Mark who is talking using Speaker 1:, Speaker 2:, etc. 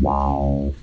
Speaker 1: Wow.